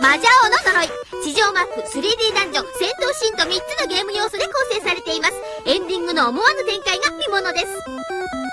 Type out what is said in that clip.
マジャオの呪い。地上マップ、3D ダンジョン、戦闘シーンと3つのゲーム要素で構成されています。エンディングの思わぬ展開が見ものです。